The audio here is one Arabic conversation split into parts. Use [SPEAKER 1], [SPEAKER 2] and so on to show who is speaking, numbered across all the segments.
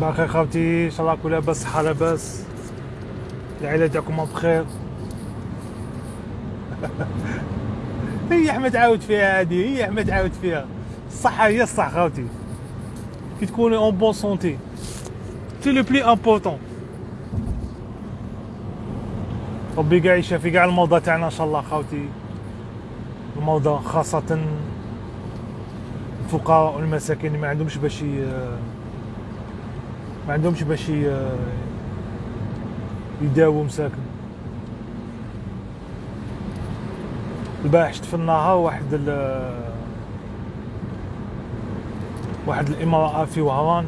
[SPEAKER 1] باقي خاوتي إن شاء الله كل لاباس صحة لاباس. العائلة تاعكم بخير. هي أحمد عاود فيها هذه هي أحمد عاود فيها. الصحة هي الصح خاوتي كي تكوني en bonne santé c'est le plus important ربي كاع يشافي كاع المرضى تاعنا إن شاء الله خاوتي المرضى خاصة الفقراء والمساكين اللي ما عندهمش باش ما عندهمش باش يداووا مساكن البارح شفت في النهار واحد ال واحد الإمرأة في وهران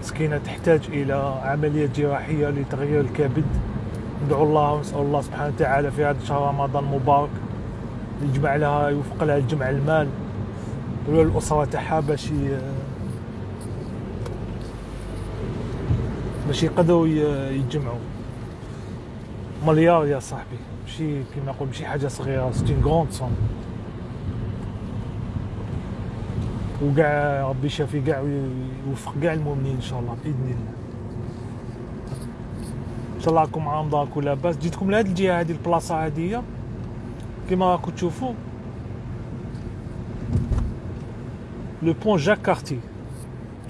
[SPEAKER 1] مسكينة تحتاج إلى عملية جراحية لتغيير الكبد. ندعو الله ونسأل الله سبحانه وتعالى في هذا الشهر رمضان المبارك يجمع لها يوفق لها الجمع المال. والأسرة تاعها باش باش يقدروا يتجمعوا. مليار يا صاحبي. ماشي كيما نقول ماشي حاجة صغيرة سيتي غروند سون وكاع ربي يشافي كاع ويوفق كاع المؤمنين إن شاء الله بإذن الله. إن شاء الله راكم عام داركم لاباس جيتكم لهاد الجهة هذه البلاصة هذه كيما راكم تشوفوا. le pont Jacques Cartier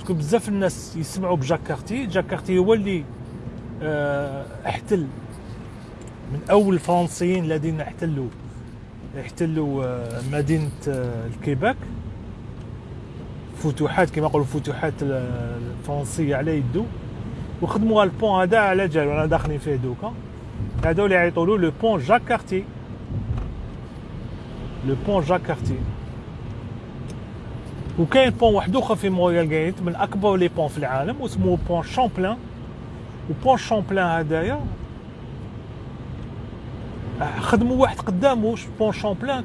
[SPEAKER 1] parce que بزاف الناس يسمعوا ب Jacques Cartier Jacques Cartier هو اللي آه، احتل. من أول الفرنسيين الذين احتلوا احتلوا آه، مدينة آه، الكيباك. فتوحات كما يقولوا فتوحات الفرنسية على يدو. وخدموا ال pont هذا على جال ورانا داخلين فيه دوكا. اللي يعيطوا له le pont Jacques Cartier le pont Jacques Cartier وكاين pont واحد أخر في Montréal غايت من أكبر les ponts في العالم واسمه pont Champlain و pont Champlain هذايا خدموا واحد قدامه pont Champlain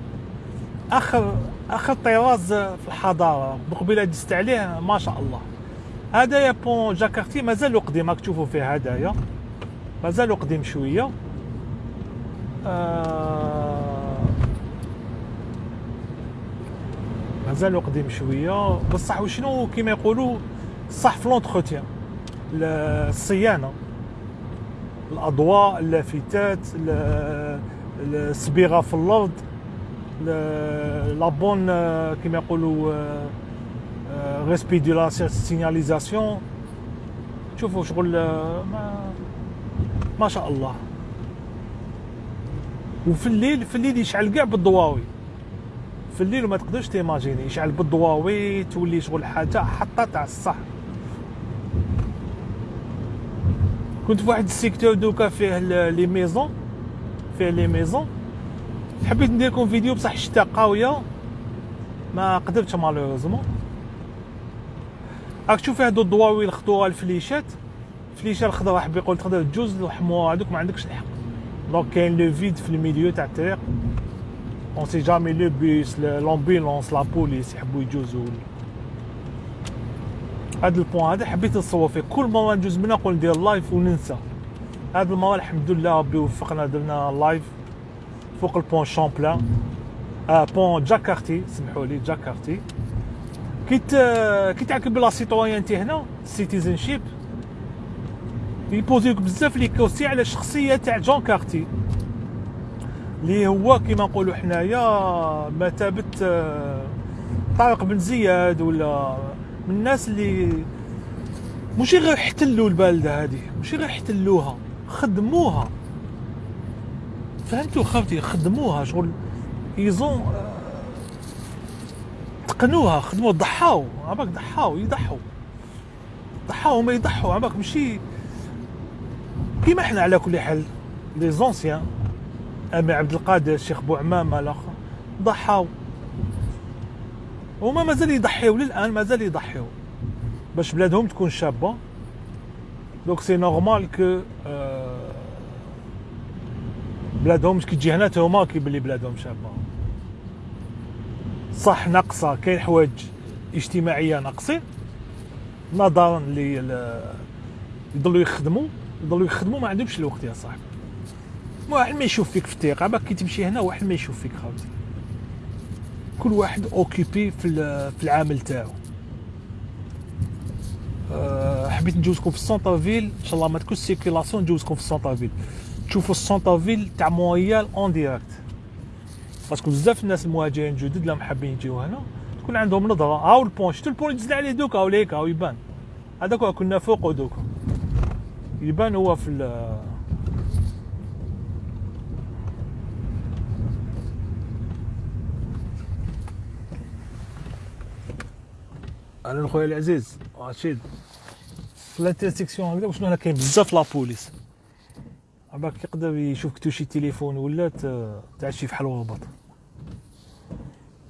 [SPEAKER 1] آخر آخر طراز في الحضارة بقبيله دزت عليه ما شاء الله. هذايا pont Jacques Cartier مازال قديم راك تشوفوا فيه هذايا مازال قديم شوية. آه مازال قديم شوية. بصح وشنو كيما يقولوا صح في l'entretien الصيانة. الأضواء اللافتات الصبيغه في الأرض. la bonne كما يقولوا respect de la signalisation شوفوا شغل ما ما شاء الله. وفي الليل في الليل يشعل كاع بالضواوي. في الليل وما تقدرش t'imaginer. يشعل بالضواوي تولي شغل حاجة حطه تاع الصح. كنت في واحد ال secteur دوكا فيه les maisons فيه les maisons. حبيت ندير لكم فيديو بصح الشتاء قاوية. ما قدرتش malheureusement راك تشوف هادو الضواوي الخضوره الفليشات. الفليشه الخضراء حبي يقول تقدر تجوز الحمر هذوك ما عندكش الحق. donc كاين le vide في ال milieu تاع الطريق. on sait jamais le bus l'ambulance la police يحبوا يجوزوا. هذا ال pont هذا حبيت نصور فيه. كل مره نجوز منها نقول ندير live وننسى. هذا المرة الحمد لله ربي وفقنا درنا live فوق ال pont Champlain آه pont Jacques Cartier سمحوا لي Jacques Cartier. كي كي تعرف باللي la citoyenneté هنا citizenship يبوزيوك بزاف les questions على الشخصيه تاع Jacques Cartier اللي هو كيما نقولوا حنايا مثابه آه، طارق بن زياد ولا من الناس اللي ماشي غير احتلوا البلدة هذه ماشي غير احتلوها خدموها. فهمتوا خاوتي؟ خدموها شغل يزون تقنوها خدموا ضحاو عباك ضحاو يضحوا. ضحاو ما يضحوا عباك ماشي كيما إحنا على كل حال لي زونسيان أمي عبد القادر الشيخ بوعمامه الآخر ضحاو هما مازال يضحيو للآن مازال يضحيو باش بلادهم تكون شابة. دونك سي نورمال كو بلادهم كي تجي هنا هما كيبلي بلادهم شابة. صح ناقصة. كاين حوايج اجتماعية ناقصين نظرا ل يضلوا يخدموا. يضلوا يخدموا ما عندهمش الوقت يا صاحبي. واحد ما يشوف فيك في الثقه كي تمشي هنا واحد ما يشوف فيك خاوتي كل واحد occupé في في العمل تاعو. أه حبيت ندوزكم في ال centre-ville إن شاء الله ما تكونش circulation ندوزكم في ال centre-ville تشوفوا ال centre-ville تاع مونريال en direct parce que بزاف الناس المهاجرين الجدد اللي حابين يجيو هنا تكون عندهم نظرة. هاو ال pont شفتوا ال pont اللي عليه دوكا هاو ليك هاو يبان. هذاك كنا فوق دوكا يبان هو في أنا خويا العزيز. رشيد في الانترسيكسيون هكذا واش هنا كاين؟ بزاف لابوليس عباك يقدر يشوفك توشي تليفون ولا تعشي في حل وهبط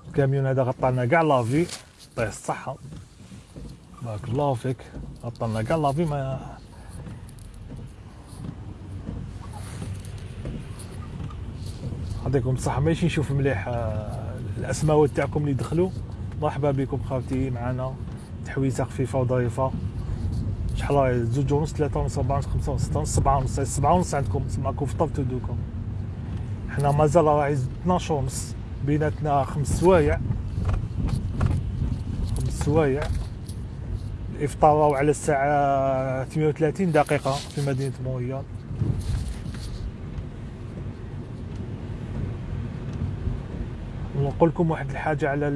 [SPEAKER 1] الكاميون هذا غطى لنا كاع لافي طيح الصحة. بارك الله فيك. غطى لنا كاع لافي ما يعطيكم الصحة. ماشي نشوف مليح آه، الاسماوات تاعكم اللي دخلوا. مرحبا بكم خاوتي معنا. تحويسه خفيفة وظريفه شحال راهي؟ زوج ونص ثلاثة ونص أربعة ونص خمسة ونص ستة ونص سبعة ونص سبعة ونص عندكم سمعكم فطرتوا دوكا حنا مازال راهي 12 ونص بيناتنا خمس سوايع. خمس سوايع. الإفطار راهو على الساعة 38 دقيقة في مدينة مونريال ونقول لكم واحد الحاجة على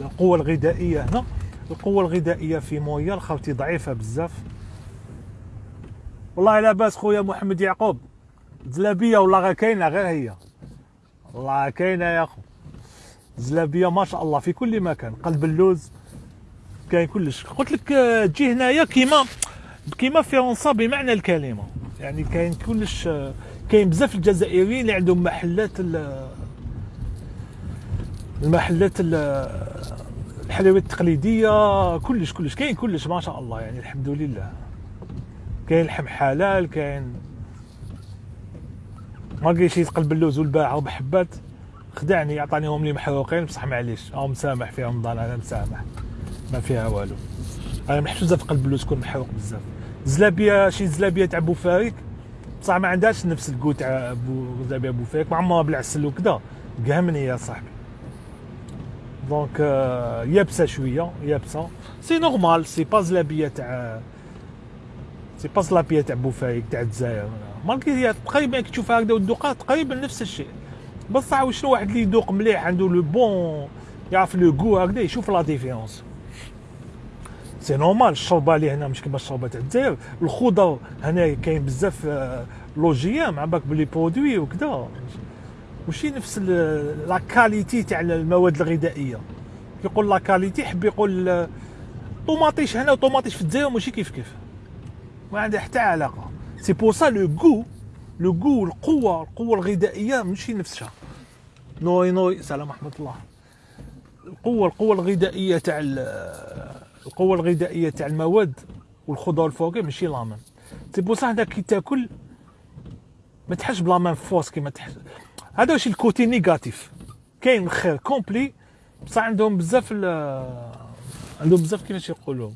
[SPEAKER 1] القوة الغذائية هنا. القوة الغذائية في موية خاوتي ضعيفة بزاف. والله لاباس خويا محمد يعقوب. زلابية والله غير كاينة؟ غير هي. والله كاينة يا خو. زلابية ما شاء الله في كل مكان. قلب اللوز كاين كلش. قلت لك تجي هنايا كيما كيما فرنسا بمعنى الكلمة. يعني كاين كلش كاين بزاف الجزائريين اللي عندهم محلات المحلات الحلويات التقليدية كلش كلش كاين كلش ما شاء الله يعني الحمد لله. كاين لحم حلال كاين ما لقيت شي تقلب اللوز والباعة وبحبات. خدعني عطانيهم لي محروقين بصح معليش أو مسامح في رمضان أنا مسامح. ما فيها والو. أنا محسوسه في قلب اللوز تكون محروق بزاف. زلابية شي زلابية تاع بوفاريك بصح ما عندهاش نفس ال goût تاع زلابية بوفاريك مع عمرها بالعسل وكذا. فهمني يا صاحبي. donc يابسه شوية يابسه c'est normal c'est pas زلابيه تاع c'est pas زلابيه تاع بوفاريك تاع الجزائر مالكي تقريبا كي تشوفها هكذا وتذوقها تقريبا نفس الشيء بصح شنو واحد اللي يذوق مليح عنده le bon يعرف le goût هكذا يشوف لا ديفيرونس سي نورمال الشربه اللي هنا مش كيما الشربه تاع الجزائر الخضر هنا كاين بزاف لوجيام مع بالك بلي برودوي وكذا وشي نفس لا كاليتي تاع المواد الغذائية. يقول لا كاليتي يحب يقول طوماطيش هنا وطوماطيش في الجزائر ماشي كيف كيف؟ ما عندها حتى علاقة. سي بور سا لو غو لو غو القوة القوة الغذائية ماشي نفسها. نوي نوي سلام ورحمة الله. القوة القوة الغذائية تاع القوة الغذائية تاع المواد والخضر الفواكه ماشي la même c'est pour ça كي تاكل ما تحسش ب la même force كيما تحس. هذا واش ال côté négatif. كاين الخير complet بصح عندهم بزاف عندهم بزاف كيفاش يقولوا.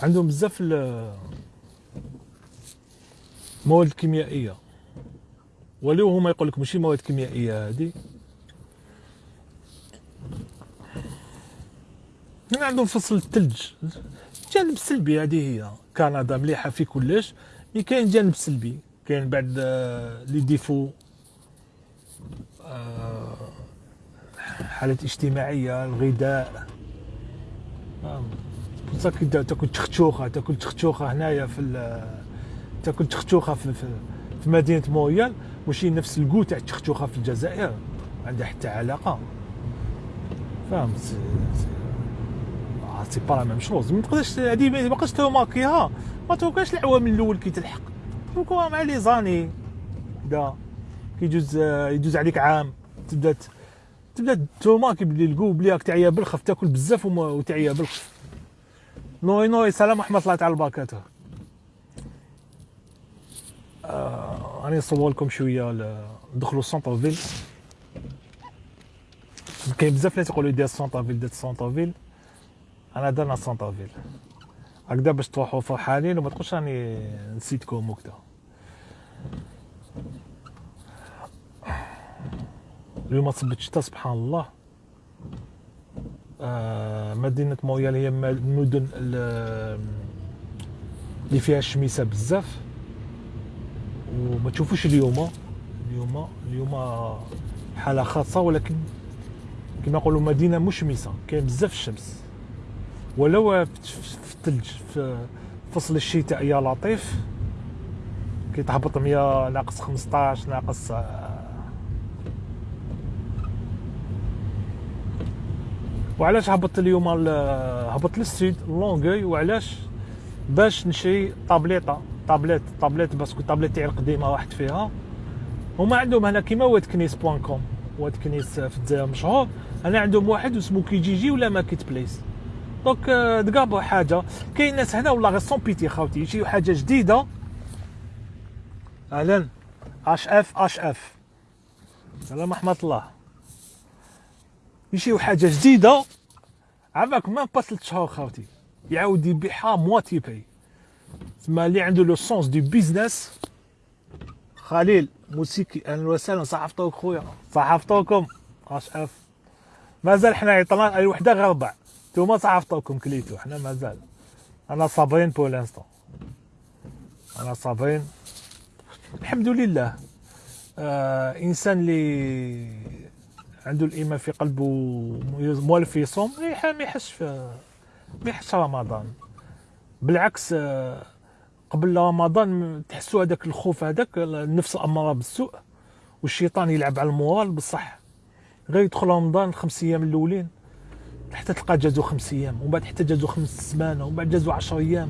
[SPEAKER 1] عندهم بزاف المواد الكيميائيه ولو هما يقول لك ماشي مواد كيميائية هذه هنا عندهم فصل الثلج الجانب السلبي هذه هي. كندا مليحة في كلش مي كاين جانب سلبي. كاين بعد آه، لي ديفو آه، حالات اجتماعية الغذاء. بصح كي تاكل تختوخة تاكل تختوخة هنايا في تاكل تختوخة في, في, في مدينة مويال ماشي نفس الكو تاع التختوخه في الجزائر. عندها حتى علاقة. فهمت؟ سي با لا ميم شوز ما تقدرش هذه ما تبقاش توماكيها. ما توقعش العوامل الأول كي تلحق. وكوا مع لي زاني. دا كيجوز يدوز عليك عام. تبدأ تبدأ نتوما كيبدا الكو بلي راك تعيا بالخف تاكل بزاف وتعيا بالخف. نوي نوي سلام ورحمة الله تعالى وبركاته. آه راني نصور لكم شوية ندخلوا ال centre-ville كاين بزاف اللي تيقولوا دير ال centre-ville دير ال centre-ville أنا درنا ال centre-ville هكذا باش تروحوا فرحانين وما تقولش راني نسيتكم وكذا اليوم صبت الشتا سبحان الله. آه، مدينة مويال هي المدن ال- اللي فيها الشميسة بزاف. وما تشوفوش اليوم اليوم اليوم حالة خاصة ولكن كما نقولوا مدينة مشمسة. كاين بزاف الشمس. ولو في الثلج في فصل الشتاء يا لطيف. كيتهبط 100 ناقص 15 ناقص آه. وعلاش هبطت اليوم ال- هبطت للسيد لونغوي؟ وعلاش باش نشري tablette؟ tablette tablette parce que tablette تاعي القديمه واحد فيها. هما عندهم هنا كيما واد كنيس point com واد كنيس في الجزائر مشهور. أنا عندهم واحد اسمه كيجيجي ولا ماركت بليس. donc تقابلوا حاجة كاين ناس هنا والله غير سون بيتي خاوتي يجيو حاجة جديده أهلا اش اف اش اف سلام رحمه الله يجيو حاجة جديده عافاك ما با ثلاث شهور خاوتي يعاود يبيعها مواتي باي تسمى اللي عنده لو سونس دو بيزنس خليل موسيقي أهلا وسهلا صحفتوك خويا صحفتوكم اش اف مازال حنا عيطنا اي وحده غير ربع نتوما صحفتوكم كليتو حنا مازال أنا صابرين pour l'instant أنا صابرين الحمد لله. آه إنسان اللي عنده الإيمان في قلبه مولف يصوم ما يحسش في ما يحسش رمضان. بالعكس آه، قبل رمضان تحسوا هذاك الخوف هذاك النفس الاماره بالسوء والشيطان يلعب على المورال بصح غير يدخل رمضان الخمس أيام الأولين. حتى تلقى جازوا خمس أيام ومن بعد حتى جازوا خمس سمانه ومن بعد جازوا 10 أيام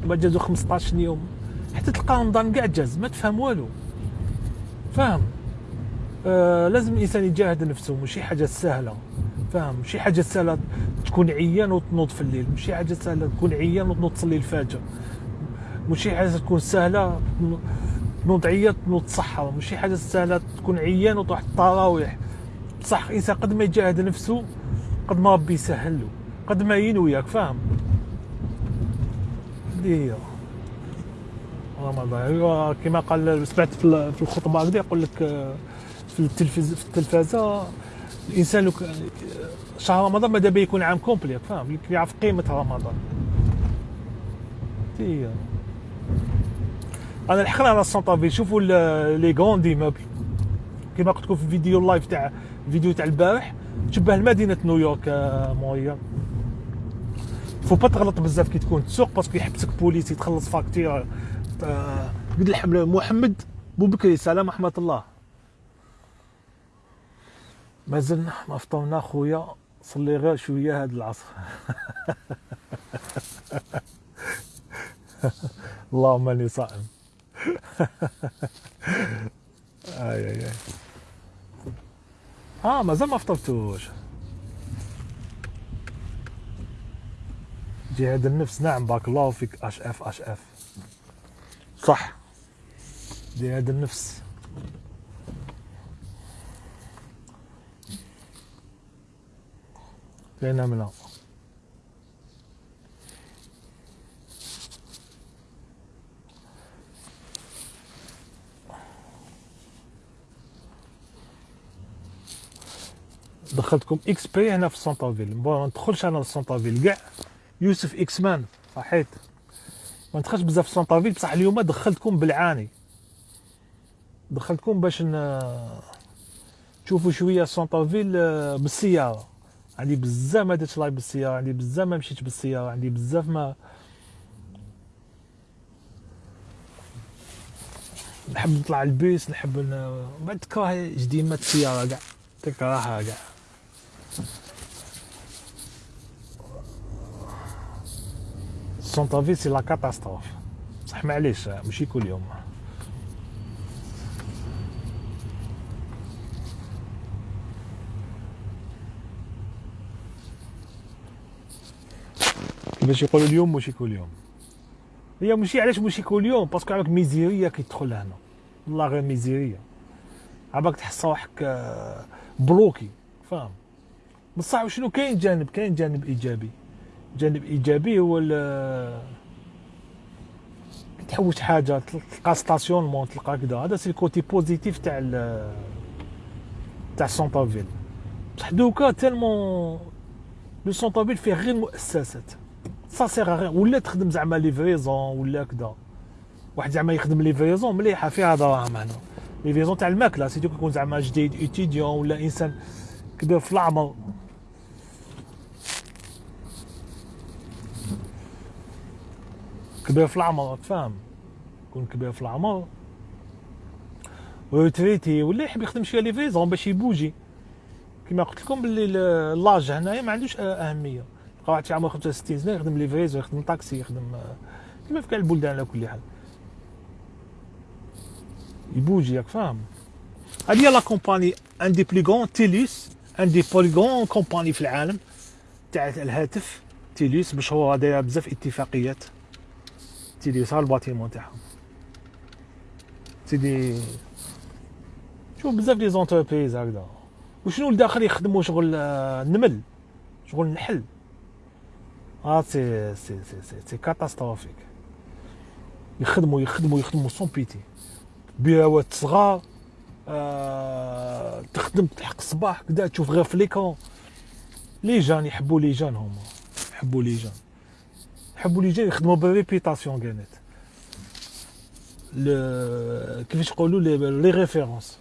[SPEAKER 1] ومن بعد جازوا 15 يوم. حتى تلقى رمضان كاع جاز ما تفهم والو. فاهم؟ آه لازم الإنسان يجاهد نفسه ماشي حاجة سهلة. فاهم؟ ماشي حاجة سهلة تكون عيان وتنوض في الليل ماشي حاجة سهلة تكون عيان وتنوض تصلي الفجر. ماشي حاجة تكون سهلة تنوض عيان تنوض تصحى ماشي حاجة سهلة تكون عيان وتروح التراويح بصح الإنسان قد ما يجاهد نفسه قد ما ربي يسهل له قد ما ينوي ياك فاهم؟ هذه هي رمضان كما قال سمعت في ال- في الخطبة هكذا يقول لك آه، في التلفز في التلفازة الإنسان لو شهر رمضان ماذا يكون عام كومبلي فاهم؟ يعرف قيمة رمضان. هي أنا لحقنا على ال centre-ville شوفوا les grands immeubles كما قلت لكم في الفيديو ال live تاع الفيديو تاع البارح. تشبه لمدينه نيويورك آه، مونريال faut pas تغلط بزاف كي تكون تسوق parce que يحبسك policier تخلص facture آه، قد الحمل محمد بوبكري سلام رحمة الله. مازلنا ما فطرنا خويا صلي غير شوية هاد العصر. اللهم إني صائم. آي آي آي. آه مازال ما فطرتوش. جهاد النفس نعم بارك الله فيك اش اف اش اف صح. جهاد النفس. كاينة منها دخلتكم exprès هنا في ال centre-ville ما ندخلش أنا لل centre-ville كاع يوسف إكس مان صحيت. ما ندخلش بزاف في ال centre-ville بصح اليوم دخلتكم بالعاني. دخلتكم باش. تشوفوا شوية ال centre-ville آه، بالسيارة. عندي بزاف ما درتش live بالسيارة عندي بزاف ما مشيتش بالسيارة عندي بزاف ما نحب نطلع البيس نحب ن... بعد تكره جديمة السيارة كاع. تكرهها كاع. ال centre-ville c'est la catastrophe بصح معليش ماشي كل يوم كيفاش يقولوا اليوم ماشي كل يوم هي ماشي علاش ماشي كل يوم parce que عندك ميزيريه كيدخل هنا والله غير ميزيريه عباك تحس روحك bloqué فاهم بصح شنو؟ كاين جانب كاين جانب إيجابي. جانب إيجابي هو تحوس حاجة تلقى stationnement تلقى كذا هذا c'est ال côté positif تاع تاع centre-ville. بصح دوكا tellement le centre-ville فيه غير المؤسسات سا سيغ غير ولا تخدم زعما livraison ولا كذا واحد زعما يخدم livraison مليحة فيها دراهم هنا. livraison تاع الماكلة. surtout كيكون زعما جديد étudiant ولا إنسان كبير في العمر كبير في العمر تفهم يكون كبير في العمر retraité ولا يحب يخدم شوية livraison باش يبوجي. كما قلت لكم باللي l'âge هنايا ما عندوش أهمية. تلقى واحد عمره 65 سنه يخدم livraison يخدم طاكسي يخدم كما في كاع البلدان على كل حال. يبوجي ياك فاهم. هذه هي la compagnie une des plus grandes Telus une des plus grandes compagnies في العالم تاع الهاتف Telus مشهوره دايره بزاف اتفاقيات. Telus ها ال bâtiment تاعهم سيدي شوف بزاف les entreprises هكذا. وشنو الداخل يخدموا شغل النمل شغل النحل. آه c'est c'est c'est c'est, c'est catastrophique. يخدموا يخدموا يخدموا sont petits بيروات صغار آه تخدم تحق الصباح كدا تشوف غير في ليكون les gens يحبوا les gens هما. يحبوا les gens. يحبوا les gens يخدموا بال réputation كانت. كيفاش يقولوا les références.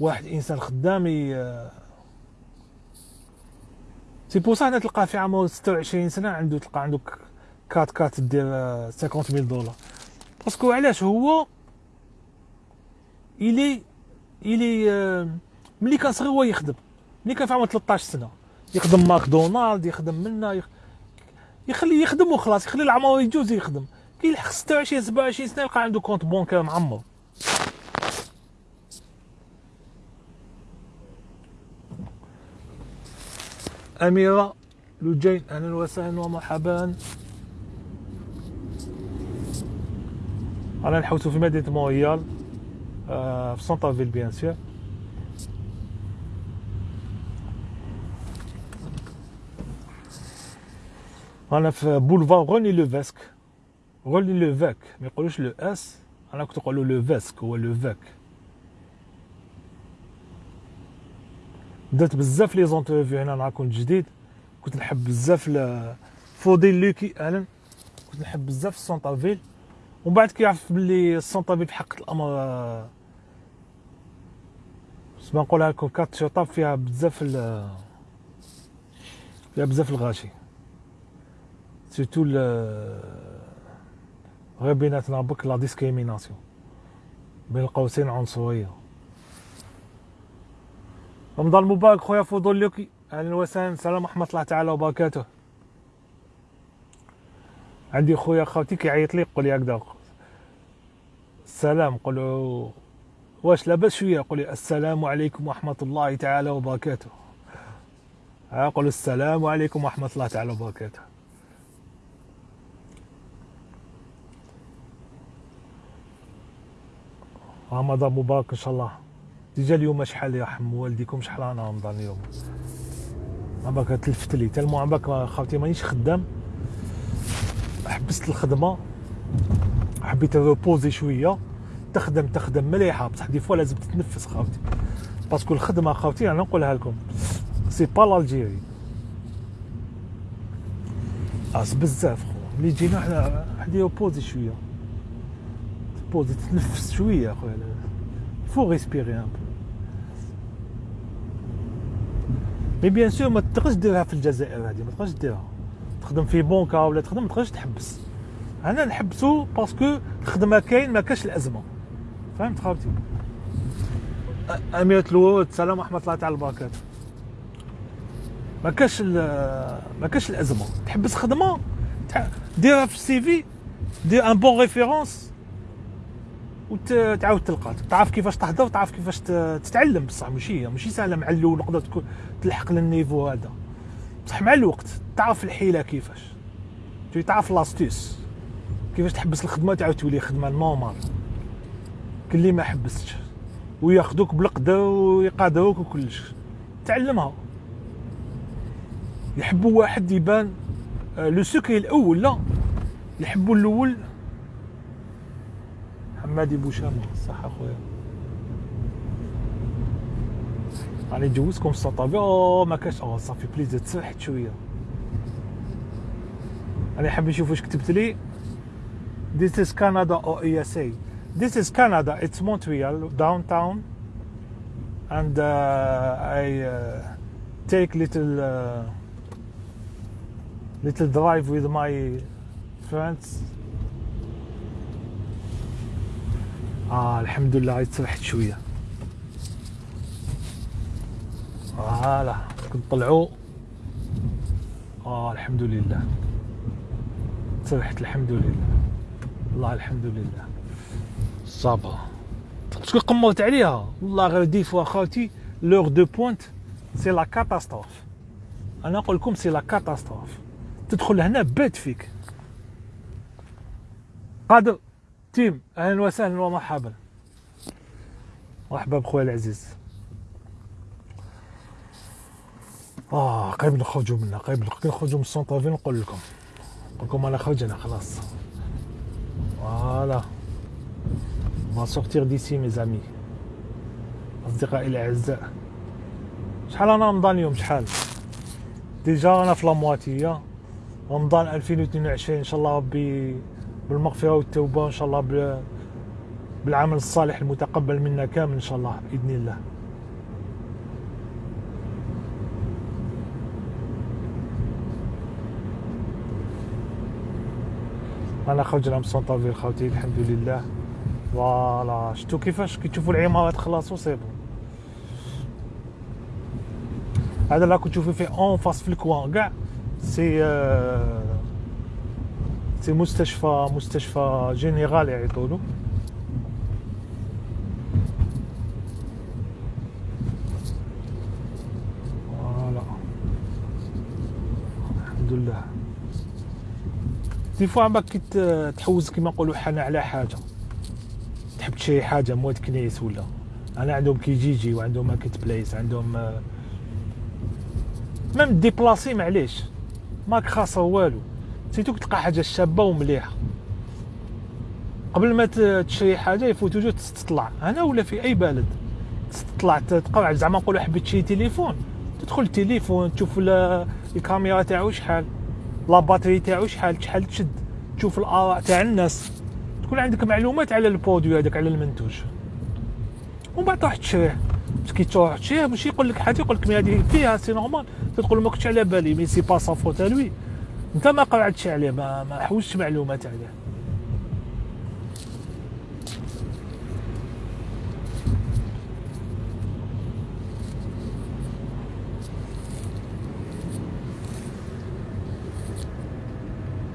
[SPEAKER 1] واحد إنسان خدام سي بو هنا تلقاه في عمره 26 سنة عنده تلقى عنده كات كات دير 50000 دولار. parce que علاش هو؟ الي إلي ملي كان صغير هو يخدم. ملي كان في عمره 13 سنة. يخدم ماكدونالد يخدم منا يخ... يخلي يخدم وخلاص يخلي العمر يجوز يخدم. كي يلحق 26 27 سنة يلقى عنده compte bancaire معمر أميرة لوجين أهلا وسهلا ومرحبا. أنا نحوسو في مدينة مونريال آه في centre-ville bien sûr أنا في بولفار غوني لو فاسك غوني لو فاك ما يقولوش le s أنا كنت نقولو Lévesque هو Lévêque درت بزاف لي زونترفيو هنا نهار كنت جديد كنت نحب بزاف فوديل لوكي أهلا كنت نحب بزاف السونطا فيل ومن بعد كيعرف بلي السونطا فيل في الامر ما نقولها لكم كارت شطاب فيها بزاف فيها بزاف الغاشي سيرتو غير بيناتنا بك لا ديسكريميناسيون بين القوسين عنصريه رمضان مبارك خويا فضوليوكي أهلا وسهلا السلام ورحمه الله تعالى وبركاته عندي خويا خاوتي كيعيط لي يقول لي هكذا السلام قولوا واش لاباس شوية يقول لي السلام عليكم ورحمه الله تعالى وبركاته قول السلام عليكم ورحمه الله تعالى وبركاته رمضان مبارك إن شاء الله. déjà اليوم شحال يرحم والديكم شحال أنا رمضان اليوم؟ عمرك تلفت لي tellement عمرك خاوتي مانيش خدام. حبست الخدمة. حبيت reposer شوية. تخدم تخدم مليحة. بصح des fois لازم تتنفس خاوتي. parce que الخدمة خاوتي أنا نقولها لكم. c'est pas l'Algérie. بزاف خو. ملي جينا حنا حدي reposer شوية. تبوزي تتنفس شوية خويا faut respirer un peu bien sûr ما تقدرش ديرها في الجزائر هذه ما تقدرش ديرها تخدم في بونكا ولا تخدم ما تقدرش تحبس أنا نحبسو parce que الخدمه كاين ما كاش الازمه فهمت خاوتي اميره الورود السلام ورحمه الله تعالى وبركاته ما كاش ما كاش الازمه تحبس خدمه ديرها في ال CV دير une bonne référence وتعاود تلقى. تعرف كيفاش تهضر تعرف كيفاش تتعلم. بصح ماشي ماشي سهلة مع الأول نقدر تكون تلحق لل niveau هذا. بصح مع الوقت تعرف الحيلة كيفاش. تعرف l'astuce كيفاش تحبس الخدمة تعاود تولي خدمة normal كل اللي ما حبستش. وياخذوك بالقدر ويقادروك وكلش. تعلمها. يحبوا واحد يبان آه، لو سكري الأول لا. يحبوا الأول حمادي بوشامة صح اخويا راني جوزكم السطابي أو ما كاش أو صافي بليز تسرحت شوية أنا حاب نشوف واش كتبت لي This is Canada or ESA This is Canada it's Montreal downtown and uh, I uh, take little uh, little drive with my friends آه الحمد لله غير ترحت شوية. فوالا كنطلعوا آه الحمد لله ترحت الحمد لله والله الحمد لله ça va parce que قمرت عليها؟ والله غير des fois خاوتي l'heure de pointe c'est la catastrophe. أنا نقول لكم c'est la catastrophe. تدخل هنا بات فيك. قادر؟ تيم أهلا وسهلا ومرحبا. مرحبا بخويا العزيز. آه قريب نخرجوا منها قريب نخرجوا من ال centre-ville نقول لكم. نقول لكم أنا خرجنا خلاص. voilà. ma sortie d'ici mes amis أصدقائي الأعزاء. شحال أنا رمضان اليوم؟ شحال؟ déjà أنا في la moitié رمضان 2022 إن شاء الله ربي بالمغفرة والتوبة إن شاء الله بالعمل الصالح المتقبل منا كامل إن شاء الله بإذن الله. أنا خرجنا من centre-ville خاوتي الحمد لله. voilà شفتو كيفاش؟ كي تشوفوا العمارات خلاص c'est bon هذا لا كنت تشوفي فيه en face في ال coin كاع. سي سي مستشفى مستشفى général يعيطولو voilà. الحمد لله. دي فوا كي تحوز كيما نقولوا حنا على حاجة. تحب تشري حاجة مواد كنيس ولا؟ أنا عندهم كيجيجي وعندهم ماركت بليس عندهم ميم ديبلاسي معليش. ماك خاصة والو. سيتو تلقى حاجة شابة ومليحة. قبل ما تشري حاجة يفوت وجود تطلع أنا ولا في أي بلد. تطلع تقعد زعما نقولوا حبيت تشري تليفون. تدخل التليفون تشوف الكاميرا تاعو شحال la batterie تاعو شحال شحال تشد. تشوف الآراء تاع الناس. تكون عندك معلومات على ال produit هذاك على المنتوج. ومن بعد تروح تشريه. كي تروح تشريه ماشي يقول لك حاجة يقول لك هذه فيها c'est normal. تقول ما كنتش على بالي mais c'est pas sa faute lui. انت ما قرعتش عليه ما ما حوزتش معلومات عليه.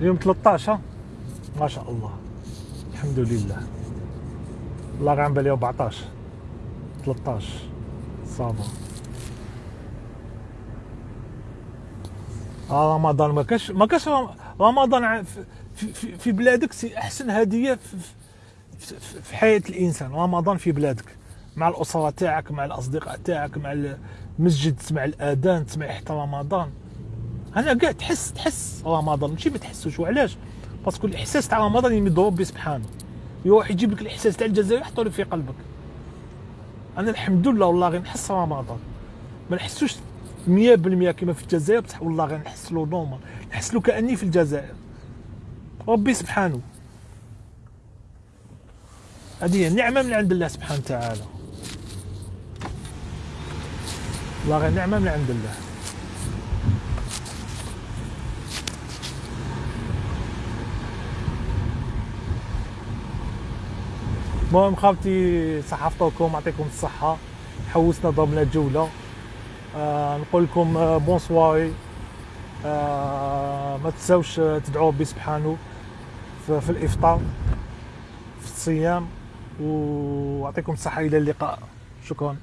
[SPEAKER 1] اليوم 13 ما شاء الله. الحمد لله. الله غير بالي 14 13 صافا. آه رمضان. ما كاش ما كاش رمضان في, في, بلادك سي أحسن هدية في, في, في حياة الإنسان. رمضان في بلادك مع الأسرة تاعك مع الأصدقاء تاعك مع المسجد تسمع الأذان تسمع حتى رمضان. أنا كاع تحس تحس رمضان. ماشي ما تحسوش. وعلاش parce que الإحساس تاع رمضان يمد ربي سبحانه. يروح يجيب لك الإحساس تاع الجزائر يحطو في قلبك. أنا الحمد لله والله غير نحس رمضان. ما نحسوش 100% كما في الجزائر بصح والله له normal نحس له كأني في الجزائر. ربي سبحانه. هذه نعمه من عند الله سبحانه وتعالى. والله غير نعمة من عند الله. المهم خاوتي صحفتكم يعطيكم الصحة. حوسنا ضربنا جوله آه نقول لكم آه بونسواري آه ما تنساوش تدعوا ربي سبحانه في الإفطار في الصيام ويعطيكم الصحة إلى اللقاء. شكرا.